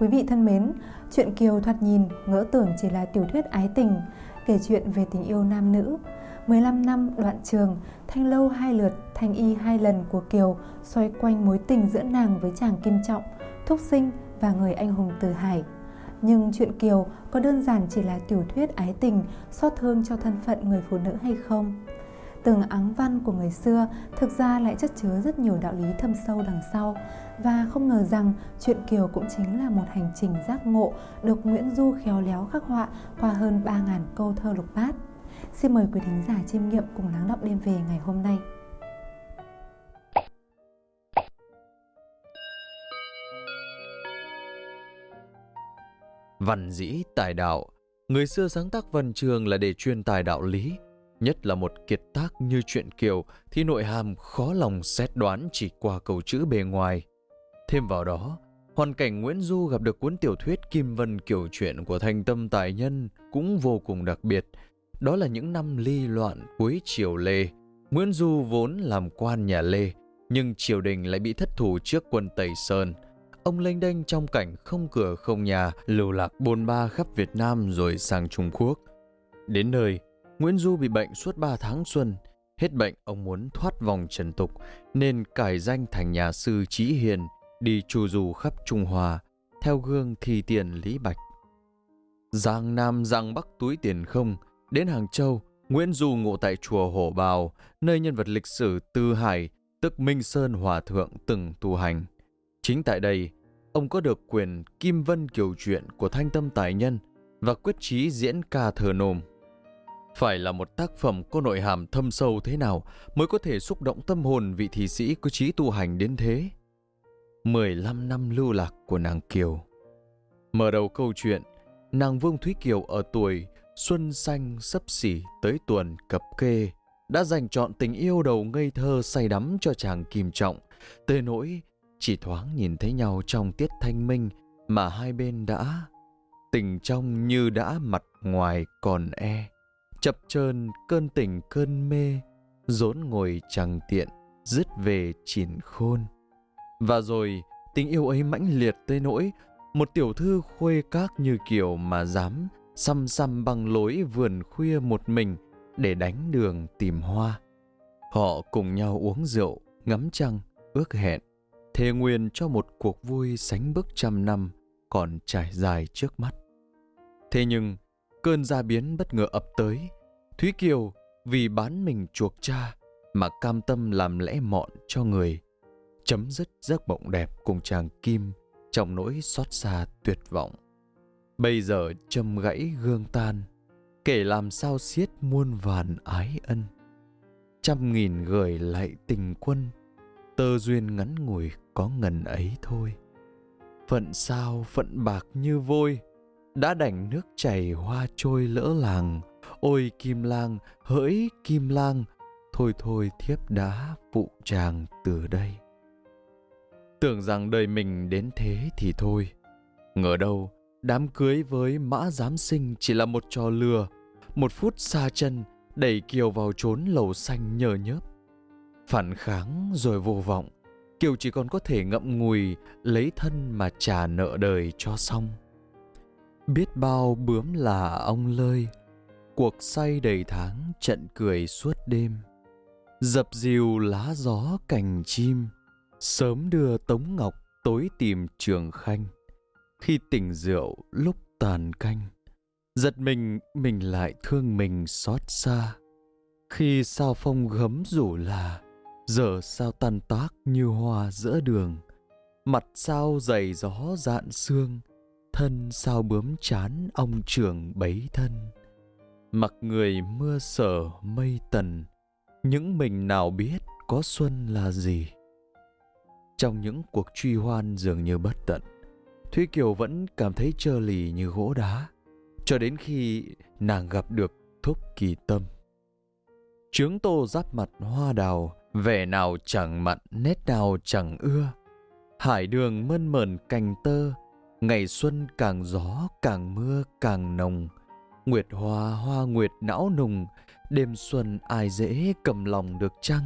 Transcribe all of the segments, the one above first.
Quý vị thân mến, chuyện Kiều thoạt nhìn ngỡ tưởng chỉ là tiểu thuyết ái tình, kể chuyện về tình yêu nam nữ. 15 năm đoạn trường, thanh lâu hai lượt, thanh y hai lần của Kiều xoay quanh mối tình giữa nàng với chàng Kim Trọng, Thúc Sinh và người anh hùng Từ Hải. Nhưng chuyện Kiều có đơn giản chỉ là tiểu thuyết ái tình, xót thương cho thân phận người phụ nữ hay không? Từng áng văn của người xưa thực ra lại chất chứa rất nhiều đạo lý thâm sâu đằng sau và không ngờ rằng chuyện Kiều cũng chính là một hành trình giác ngộ được Nguyễn Du khéo léo khắc họa qua hơn 3.000 câu thơ lục bát. Xin mời quý thính giả chiêm nghiệm cùng lắng động đêm về ngày hôm nay. Văn dĩ, tài đạo Người xưa sáng tác văn trường là để truyền tài đạo lý Nhất là một kiệt tác như chuyện Kiều thì nội hàm khó lòng xét đoán chỉ qua câu chữ bề ngoài. Thêm vào đó, hoàn cảnh Nguyễn Du gặp được cuốn tiểu thuyết Kim Vân kiểu chuyện của thành tâm tài nhân cũng vô cùng đặc biệt. Đó là những năm ly loạn cuối triều Lê. Nguyễn Du vốn làm quan nhà Lê, nhưng triều đình lại bị thất thủ trước quân Tây Sơn. Ông lênh đênh trong cảnh không cửa không nhà, lưu lạc bôn ba khắp Việt Nam rồi sang Trung Quốc. Đến nơi, Nguyễn Du bị bệnh suốt 3 tháng xuân. Hết bệnh, ông muốn thoát vòng trần tục, nên cải danh thành nhà sư Trí Hiền, đi trù dù khắp Trung Hoa, theo gương thi tiền Lý Bạch. Giang Nam Giang Bắc túi tiền không, đến Hàng Châu, Nguyễn Du ngộ tại chùa Hổ Bào, nơi nhân vật lịch sử Tư Hải, tức Minh Sơn Hòa Thượng từng tu hành. Chính tại đây, ông có được quyền Kim Vân Kiều Truyện của Thanh Tâm Tài Nhân và quyết chí diễn ca thờ nôm. Phải là một tác phẩm có nội hàm thâm sâu thế nào mới có thể xúc động tâm hồn vị thị sĩ có trí tu hành đến thế? 15 năm lưu lạc của nàng Kiều. Mở đầu câu chuyện, nàng Vương Thúy Kiều ở tuổi xuân xanh sấp xỉ tới tuần cập kê đã dành chọn tình yêu đầu ngây thơ say đắm cho chàng Kim Trọng, tới nỗi chỉ thoáng nhìn thấy nhau trong tiết thanh minh mà hai bên đã tình trong như đã mặt ngoài còn e chập chờn, cơn tỉnh, cơn mê, rốn ngồi chẳng tiện, dứt về chỉn khôn. Và rồi, tình yêu ấy mãnh liệt tới nỗi, một tiểu thư khuê các như kiểu mà dám xăm xăm bằng lối vườn khuya một mình để đánh đường tìm hoa. Họ cùng nhau uống rượu, ngắm trăng, ước hẹn, thề nguyện cho một cuộc vui sánh bước trăm năm còn trải dài trước mắt. Thế nhưng cơn gia biến bất ngờ ập tới. Thúy Kiều vì bán mình chuộc cha mà cam tâm làm lẽ mọn cho người. Chấm dứt giấc mộng đẹp cùng chàng Kim trong nỗi xót xa tuyệt vọng. Bây giờ châm gãy gương tan, kể làm sao xiết muôn vàn ái ân. Trăm nghìn gửi lại tình quân, tơ duyên ngắn ngủi có ngần ấy thôi. Phận sao phận bạc như vôi, đã đành nước chảy hoa trôi lỡ làng. Ôi kim lang, hỡi kim lang, thôi thôi thiếp đã phụ chàng từ đây. Tưởng rằng đời mình đến thế thì thôi. Ngờ đâu, đám cưới với mã giám sinh chỉ là một trò lừa, một phút xa chân, đẩy kiều vào trốn lầu xanh nhờ nhớp. Phản kháng rồi vô vọng, kiều chỉ còn có thể ngậm ngùi, lấy thân mà trả nợ đời cho xong biết bao bướm là ông lơi, cuộc say đầy tháng trận cười suốt đêm. Dập dìu lá gió cành chim, sớm đưa tống ngọc tối tìm trường khanh. Khi tỉnh rượu lúc tàn canh, giật mình mình lại thương mình xót xa. Khi sao phong gấm rủ là, giờ sao tan tác như hoa giữa đường. Mặt sao dày gió dạn xương thân sao bướm chán ông trưởng bấy thân. Mặc người mưa sở mây tần, những mình nào biết có xuân là gì. Trong những cuộc truy hoan dường như bất tận, thúy kiều vẫn cảm thấy trơ lì như gỗ đá, cho đến khi nàng gặp được thúc kỳ tâm. Trướng tô giáp mặt hoa đào, vẻ nào chẳng mặn, nét nào chẳng ưa. Hải đường mơn mởn cành tơ Ngày xuân càng gió càng mưa càng nồng Nguyệt hoa hoa nguyệt não nùng Đêm xuân ai dễ cầm lòng được chăng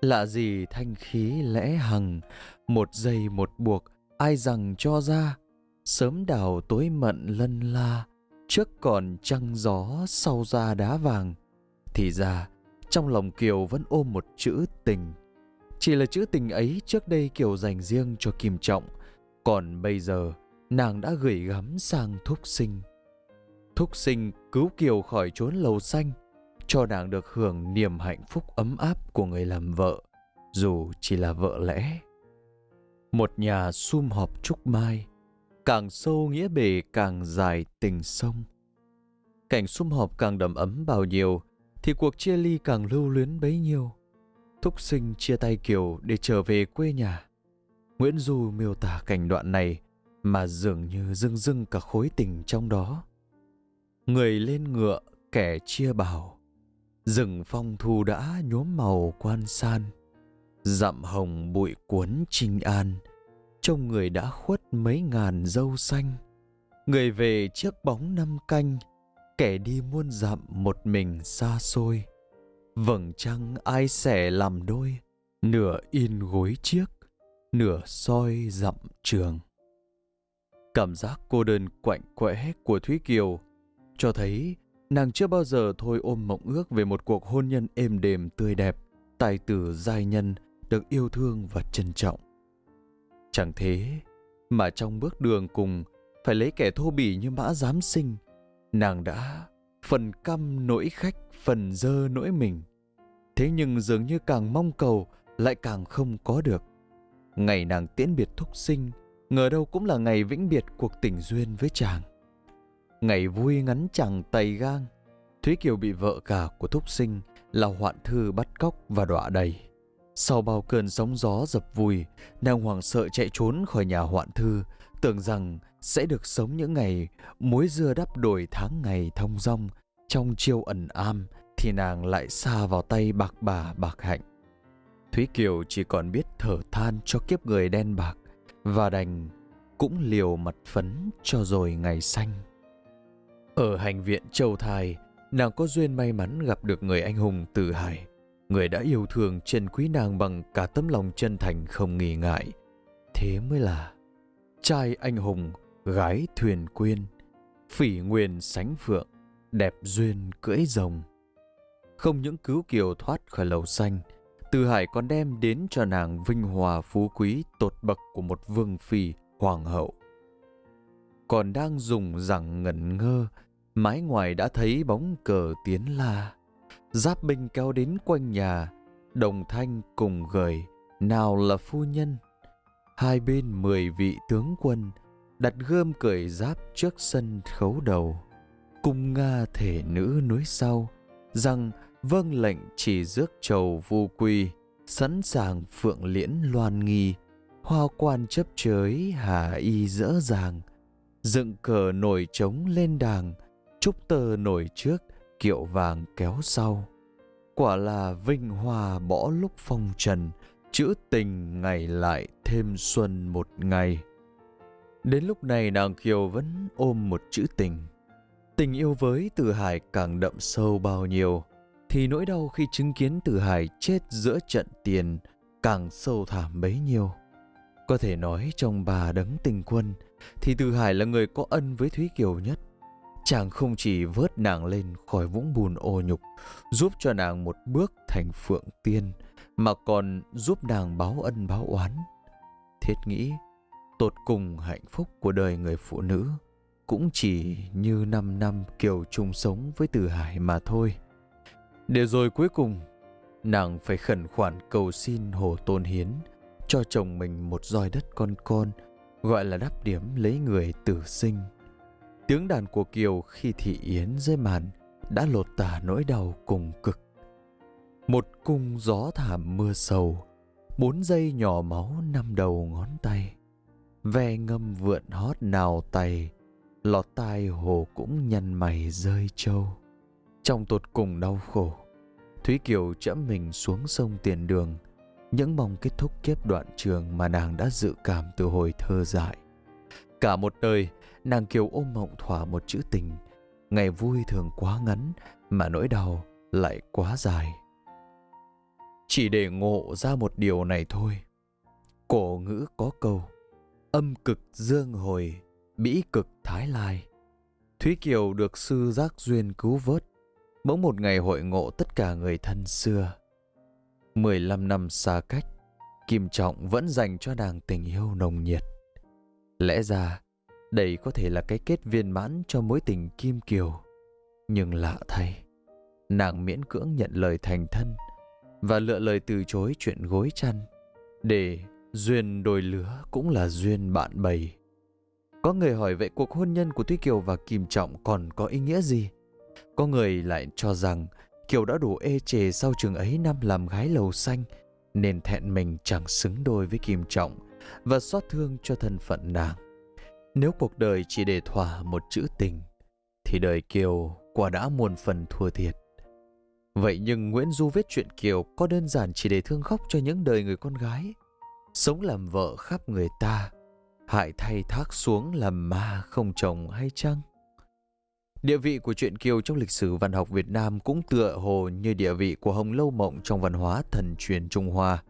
Lạ gì thanh khí lẽ hằng Một giây một buộc ai rằng cho ra Sớm đào tối mận lân la, trước còn trăng gió sau ra đá vàng. Thì ra, trong lòng Kiều vẫn ôm một chữ tình. Chỉ là chữ tình ấy trước đây Kiều dành riêng cho Kim Trọng, còn bây giờ nàng đã gửi gắm sang Thúc Sinh. Thúc Sinh cứu Kiều khỏi chốn lầu xanh, cho nàng được hưởng niềm hạnh phúc ấm áp của người làm vợ, dù chỉ là vợ lẽ. Một nhà sum họp trúc mai, càng sâu nghĩa bể càng dài tình sông. Cảnh sum họp càng đầm ấm bao nhiêu, thì cuộc chia ly càng lưu luyến bấy nhiêu. Thúc sinh chia tay Kiều để trở về quê nhà. Nguyễn Du miêu tả cảnh đoạn này mà dường như dưng dưng cả khối tình trong đó. Người lên ngựa, kẻ chia bào. Rừng phong thu đã nhuốm màu quan san. Dặm hồng bụi cuốn trinh an. Trông người đã khuất mấy ngàn dâu xanh. Người về chiếc bóng năm canh. Kẻ đi muôn dặm một mình xa xôi. Vầng trăng ai sẻ làm đôi. Nửa in gối chiếc, nửa soi dặm trường. Cảm giác cô đơn quạnh quẽ của Thúy Kiều cho thấy nàng chưa bao giờ thôi ôm mộng ước về một cuộc hôn nhân êm đềm tươi đẹp, tài tử giai nhân được yêu thương và trân trọng. Chẳng thế mà trong bước đường cùng phải lấy kẻ thô bỉ như mã giám sinh, nàng đã phần căm nỗi khách, phần dơ nỗi mình. Thế nhưng dường như càng mong cầu lại càng không có được. Ngày nàng tiễn biệt thúc sinh, ngờ đâu cũng là ngày vĩnh biệt cuộc tình duyên với chàng. Ngày vui ngắn chẳng tày gang, Thúy Kiều bị vợ cả của thúc sinh là hoạn thư bắt cóc và đọa đầy. Sau bao cơn sóng gió dập vùi, nàng hoảng sợ chạy trốn khỏi nhà hoạn thư, tưởng rằng sẽ được sống những ngày muối dưa đắp đổi tháng ngày thông dong trong chiêu ẩn am thì nàng lại xa vào tay bạc bà bạc hạnh. Thúy Kiều chỉ còn biết thở than cho kiếp người đen bạc và đành cũng liều mặt phấn cho rồi ngày xanh. Ở hành viện Châu Thai, nàng có duyên may mắn gặp được người anh hùng Từ Hải, người đã yêu thương trân quý nàng bằng cả tấm lòng chân thành không nghi ngại. Thế mới là trai anh hùng, gái thuyền quyên, phỉ nguyên sánh phượng, đẹp duyên cưỡi rồng. Không những cứu kiều thoát khỏi lầu xanh, từ Hải còn đem đến cho nàng vinh hòa phú quý tột bậc của một vương phi, hoàng hậu. Còn đang dùng rằng ngẩn ngơ, mái ngoài đã thấy bóng cờ tiến la. Giáp binh kéo đến quanh nhà, đồng thanh cùng gời, nào là phu nhân. Hai bên mười vị tướng quân, đặt gươm cởi giáp trước sân khấu đầu. Cung Nga thể nữ núi sau, rằng vâng lệnh chỉ rước trầu vu quy, sẵn sàng phượng liễn loan nghi, hoa quan chấp chới hà y dỡ dàng, dựng cờ nổi trống lên đàng, trúc tơ nổi trước, kiệu vàng kéo sau. Quả là vinh hoa bỏ lúc phong trần, chữ tình ngày lại thêm xuân một ngày. Đến lúc này nàng Kiều vẫn ôm một chữ tình. Tình yêu với Từ Hải càng đậm sâu bao nhiêu, thì nỗi đau khi chứng kiến Từ Hải chết giữa trận tiền càng sâu thẳm bấy nhiêu. Có thể nói trong bà đấng tình quân thì Từ Hải là người có ân với Thúy Kiều nhất. Chàng không chỉ vớt nàng lên khỏi vũng bùn ô nhục, giúp cho nàng một bước thành phượng tiên, mà còn giúp nàng báo ân báo oán. Thiết nghĩ, tột cùng hạnh phúc của đời người phụ nữ cũng chỉ như năm năm Kiều chung sống với Từ Hải mà thôi. Để rồi cuối cùng, nàng phải khẩn khoản cầu xin Hồ Tôn Hiến cho chồng mình một roi đất con con, gọi là đắp điểm lấy người tử sinh. Tiếng đàn của Kiều khi thị yến dưới màn đã lột tả nỗi đau cùng cực. Một cung gió thảm mưa sầu, bốn giây nhỏ máu năm đầu ngón tay. Ve ngâm vượn hót nào tay, lọt tai hồ cũng nhăn mày rơi trâu. Trong tột cùng đau khổ, Thúy Kiều chẫm mình xuống sông tiền đường, những mong kết thúc kiếp đoạn trường mà nàng đã dự cảm từ hồi thơ dại. Cả một đời, nàng Kiều ôm mộng thỏa một chữ tình. Ngày vui thường quá ngắn, mà nỗi đau lại quá dài. Chỉ để ngộ ra một điều này thôi. Cổ ngữ có câu, âm cực dương hồi, Bĩ cực Thái Lai. Thúy Kiều được sư giác duyên cứu vớt, bỗng một ngày hội ngộ tất cả người thân xưa. 15 năm xa cách, Kim Trọng vẫn dành cho nàng tình yêu nồng nhiệt. Lẽ ra, đây có thể là cái kết viên mãn cho mối tình Kim Kiều. Nhưng lạ thay, nàng miễn cưỡng nhận lời thành thân và lựa lời từ chối chuyện gối chăn để duyên đôi lứa cũng là duyên bạn bầy. Có người hỏi vậy cuộc hôn nhân của Thúy Kiều và Kim Trọng còn có ý nghĩa gì? Có người lại cho rằng Kiều đã đủ ê chề sau trường ấy năm làm gái lầu xanh nên thẹn mình chẳng xứng đôi với Kim Trọng và xót thương cho thân phận nàng. Nếu cuộc đời chỉ để thỏa một chữ tình thì đời Kiều quả đã muôn phần thua thiệt. Vậy nhưng Nguyễn Du viết chuyện Kiều có đơn giản chỉ để thương khóc cho những đời người con gái. Sống làm vợ khắp người ta, hại thay thác xuống làm ma không chồng hay chăng? Địa vị của truyện Kiều trong lịch sử văn học Việt Nam cũng tựa hồ như địa vị của Hồng Lâu Mộng trong văn hóa thần truyền Trung Hoa.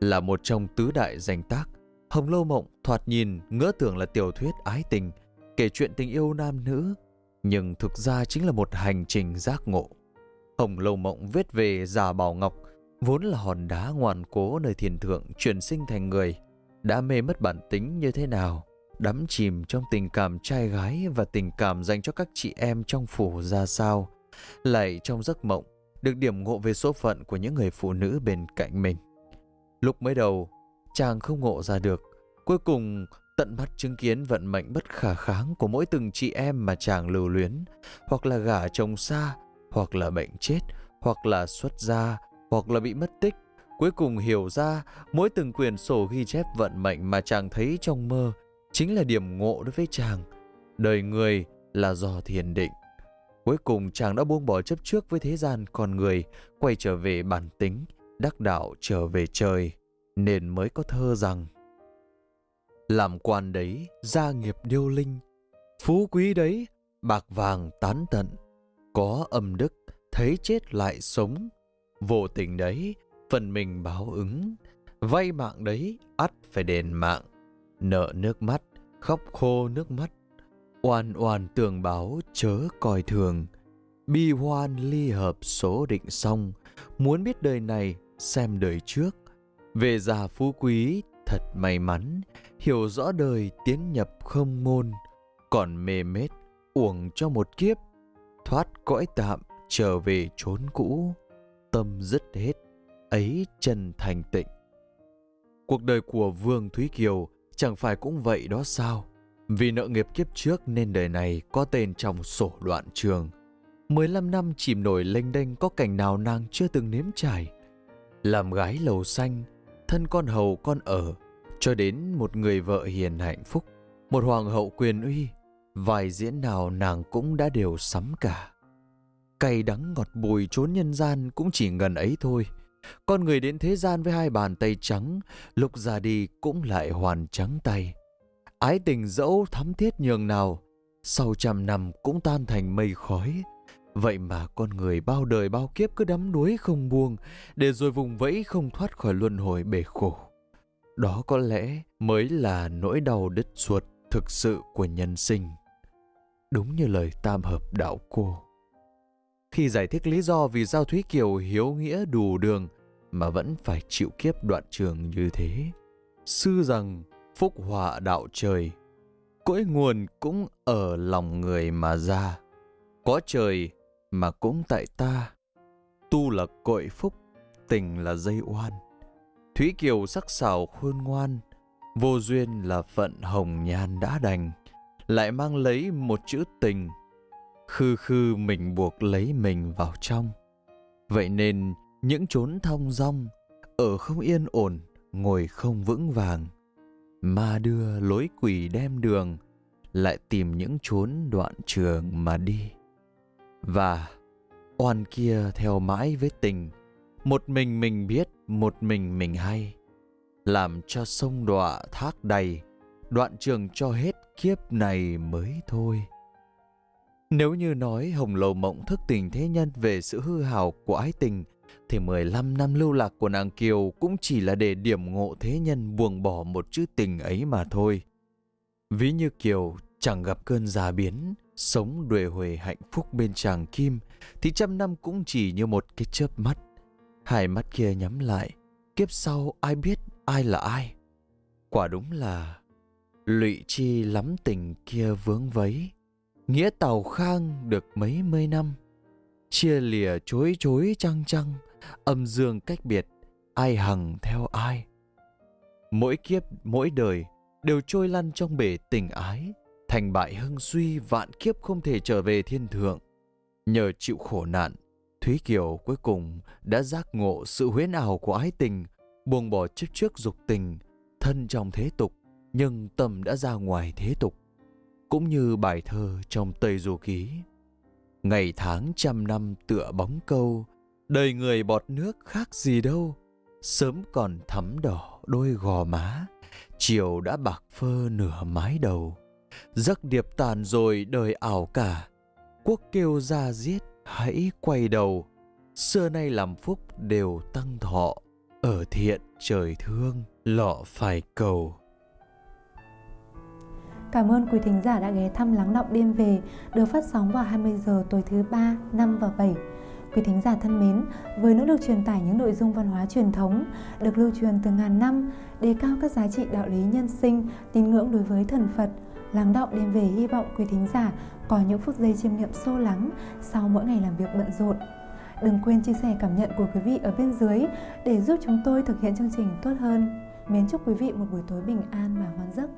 Là một trong tứ đại danh tác, Hồng Lâu Mộng thoạt nhìn ngỡ tưởng là tiểu thuyết ái tình, kể chuyện tình yêu nam nữ, nhưng thực ra chính là một hành trình giác ngộ. Hồng Lâu Mộng viết về Già Bảo Ngọc, vốn là hòn đá ngoan cố nơi thiền thượng chuyển sinh thành người, đã mê mất bản tính như thế nào, đắm chìm trong tình cảm trai gái và tình cảm dành cho các chị em trong phủ ra sao, lại trong giấc mộng được điểm ngộ về số phận của những người phụ nữ bên cạnh mình. Lúc mới đầu, chàng không ngộ ra được, cuối cùng tận mắt chứng kiến vận mệnh bất khả kháng của mỗi từng chị em mà chàng lưu luyến, hoặc là gả chồng xa, hoặc là bệnh chết, hoặc là xuất gia, hoặc là bị mất tích. Cuối cùng hiểu ra mỗi từng quyển sổ ghi chép vận mệnh mà chàng thấy trong mơ chính là điểm ngộ đối với chàng. Đời người là do thiền định. Cuối cùng chàng đã buông bỏ chấp trước với thế gian con người, quay trở về bản tính, đắc đạo trở về trời, nên mới có thơ rằng Làm quan đấy, gia nghiệp điêu linh, phú quý đấy, bạc vàng tán tận, có âm đức, thấy chết lại sống, vô tình đấy, phần mình báo ứng, vay mạng đấy, ắt phải đền mạng, nợ nước mắt, khóc khô nước mắt, oan oan tường báo chớ coi thường, bi hoan ly hợp số định xong, muốn biết đời này xem đời trước, về già phú quý thật may mắn, hiểu rõ đời tiến nhập không môn, còn mê mết uổng cho một kiếp, thoát cõi tạm trở về chốn cũ, tâm dứt hết, ấy chân thành tịnh. Cuộc đời của Vương Thúy Kiều chẳng phải cũng vậy đó sao? Vì nợ nghiệp kiếp trước nên đời này có tên trong sổ đoạn trường. 15 năm chìm nổi lênh đênh có cảnh nào nàng chưa từng nếm trải. Làm gái lầu xanh, thân con hầu con ở, cho đến một người vợ hiền hạnh phúc, một hoàng hậu quyền uy, vài diễn nào nàng cũng đã đều sắm cả. Cay đắng ngọt bùi trốn nhân gian cũng chỉ ngần ấy thôi. Con người đến thế gian với hai bàn tay trắng, lúc ra đi cũng lại hoàn trắng tay. Ái tình dẫu thắm thiết nhường nào, sau trăm năm cũng tan thành mây khói. Vậy mà con người bao đời bao kiếp cứ đắm đuối không buông, để rồi vùng vẫy không thoát khỏi luân hồi bể khổ. Đó có lẽ mới là nỗi đau đứt ruột thực sự của nhân sinh. Đúng như lời tam hợp đạo cô. Khi giải thích lý do vì Giao Thúy Kiều hiếu nghĩa đủ đường mà vẫn phải chịu kiếp đoạn trường như thế. Sư rằng phúc họa đạo trời, cõi nguồn cũng ở lòng người mà ra. Có trời mà cũng tại ta, tu là cội phúc, tình là dây oan. Thúy Kiều sắc sảo khôn ngoan, vô duyên là phận hồng nhan đã đành, lại mang lấy một chữ tình, khư khư mình buộc lấy mình vào trong. Vậy nên những chốn thong dong, ở không yên ổn, ngồi không vững vàng, ma đưa lối quỷ đem đường, lại tìm những chốn đoạn trường mà đi. Và oan kia theo mãi với tình, một mình mình biết, một mình mình hay. Làm cho sông đọa thác đầy, đoạn trường cho hết kiếp này mới thôi. Nếu như nói Hồng Lầu Mộng thức tình thế nhân về sự hư hào của ái tình, thì 15 năm lưu lạc của nàng Kiều cũng chỉ là để điểm ngộ thế nhân buông bỏ một chữ tình ấy mà thôi. Ví như Kiều chẳng gặp cơn già biến, sống đuề huề hạnh phúc bên chàng Kim, thì trăm năm cũng chỉ như một cái chớp mắt. Hai mắt kia nhắm lại, kiếp sau ai biết ai là ai. Quả đúng là lụy chi lắm tình kia vướng vấy, nghĩa tàu khang được mấy mươi năm. Chia lìa chối chối trăng trăng, âm dương cách biệt, ai hằng theo ai. Mỗi kiếp, mỗi đời đều trôi lăn trong bể tình ái, thành bại hưng suy vạn kiếp không thể trở về thiên thượng. Nhờ chịu khổ nạn, Thúy Kiều cuối cùng đã giác ngộ sự huyễn ảo của ái tình, buông bỏ chấp trước dục tình, thân trong thế tục, nhưng tâm đã ra ngoài thế tục. Cũng như bài thơ trong Tây Du Ký. Ngày tháng trăm năm tựa bóng câu, đời người bọt nước khác gì đâu, sớm còn thắm đỏ đôi gò má, chiều đã bạc phơ nửa mái đầu. Giấc điệp tàn rồi đời ảo cả, quốc kêu ra giết hãy quay đầu. Xưa nay làm phúc đều tăng thọ, ở thiện trời thương, lọ phải cầu. Cảm ơn quý thính giả đã ghé thăm Lắng Đọng Đêm Về, được phát sóng vào 20 giờ tối thứ ba, 5 và 7. Quý thính giả thân mến, với nỗ lực truyền tải những nội dung văn hóa truyền thống được lưu truyền từ ngàn năm, đề cao các giá trị đạo lý nhân sinh, tín ngưỡng đối với thần Phật, Lắng Đọng Đêm Về hy vọng quý thính giả có những phút giây chiêm nghiệm sâu lắng sau mỗi ngày làm việc bận rộn. Đừng quên chia sẻ cảm nhận của quý vị ở bên dưới để giúp chúng tôi thực hiện chương trình tốt hơn. Mến chúc quý vị một buổi tối bình an và ngon giấc.